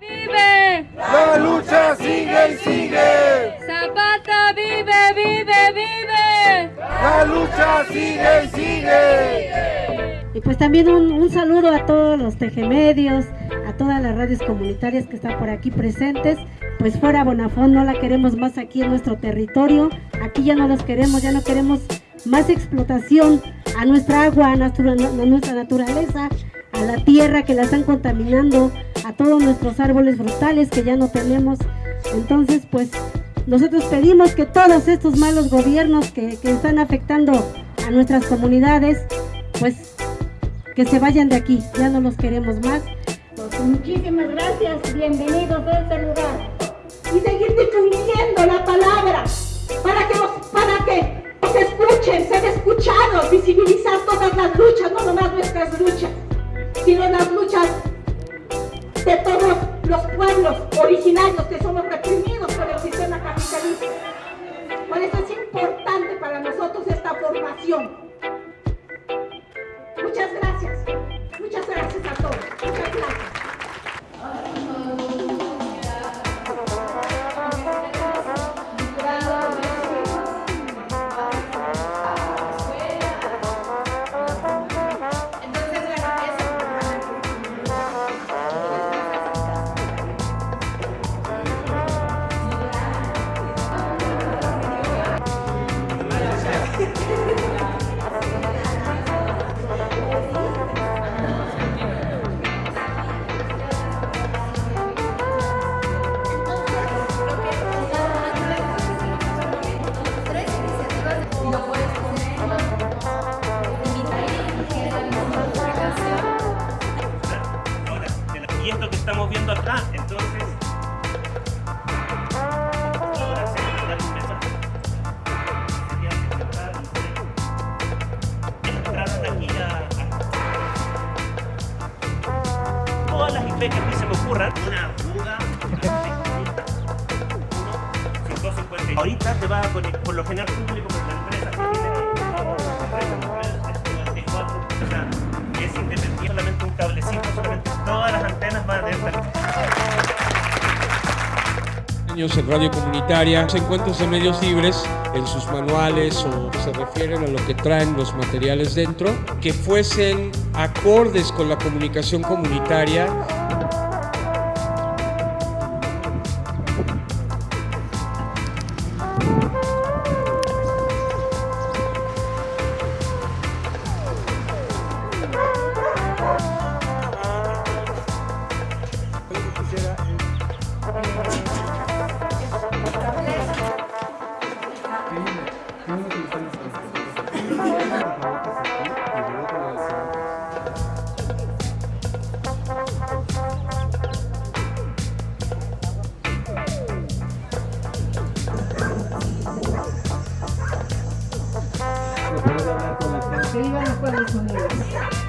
Vive. La lucha sigue y sigue. Zapata vive, vive, vive. La lucha sigue y sigue. Y pues también un, un saludo a todos los tejemedios, a todas las radios comunitarias que están por aquí presentes. Pues fuera Bonafón no la queremos más aquí en nuestro territorio. Aquí ya no los queremos, ya no queremos más explotación a nuestra agua, a nuestra, a nuestra naturaleza, a la tierra que la están contaminando, a todos nuestros árboles frutales que ya no tenemos. Entonces, pues nosotros pedimos que todos estos malos gobiernos que, que están afectando a nuestras comunidades, pues que se vayan de aquí, ya no los queremos más. Pues, muchísimas gracias, bienvenidos a este lugar. Y seguir difundiendo la palabra para que, los, para que se escuchen, ser escuchados, visibilizar todas las luchas, no nomás nuestras luchas, sino las luchas los pueblos originarios que somos reprimidos por el sistema capitalista. Por eso es importante para nosotros esta formación. Muchas gracias. Muchas gracias a todos. Muchas gracias. Viendo acá, entonces. ahora mensaje. Sería que entraron aquí a, todas las IP que a mí se me ocurran. Una fuga. 550. Ahorita te va a conectar, por lo general público, porque la empresa es independiente, solamente un cablecito, solamente todas las antenas van a tener en radio comunitaria, los encuentros de medios libres en sus manuales o se refieren a lo que traen los materiales dentro, que fuesen acordes con la comunicación comunitaria. Que vivan los pueblos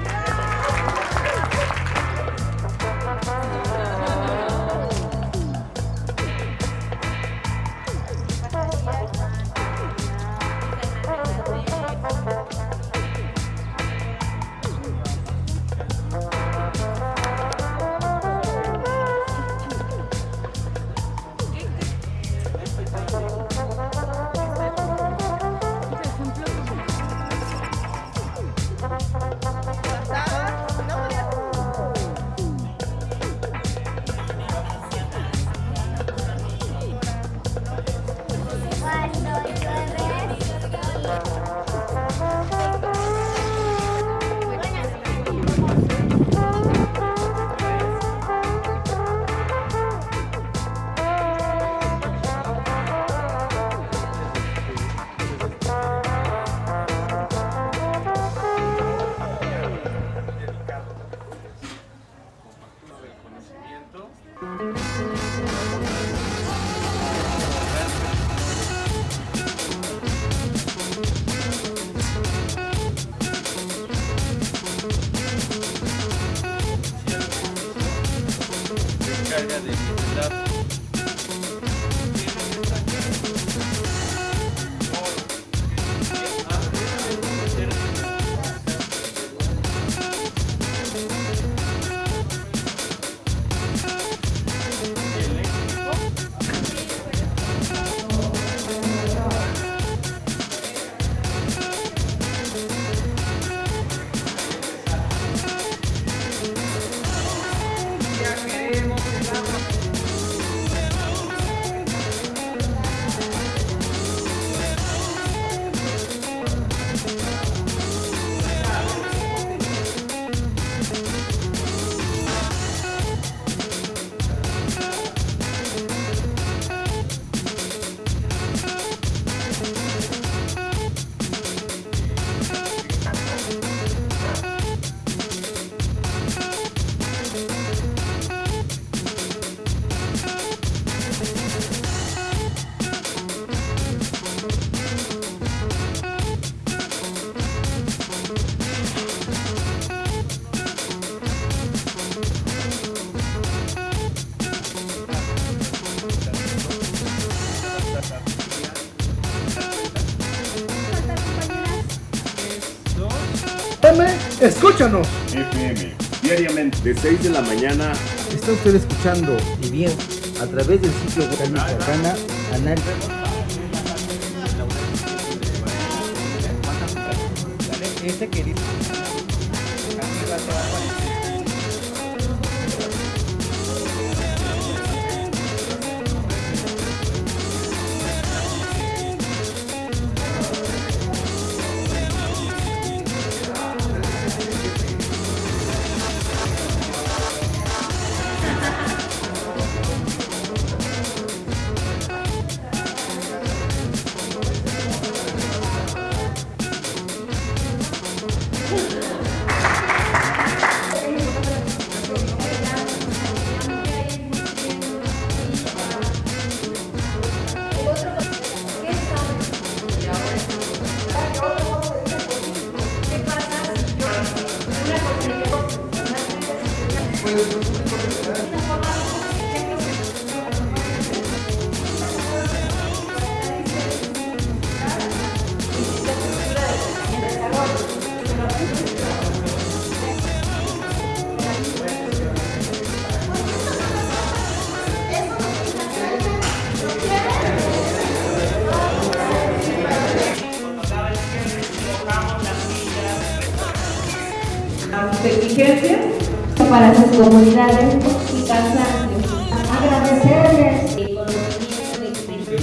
FM, escúchanos. FM, diariamente de 6 de la mañana. Está usted escuchando y bien a través del sitio web Michoacana, Análisis. Este querido. para sus comunidades y. Agradecerles el conocimiento de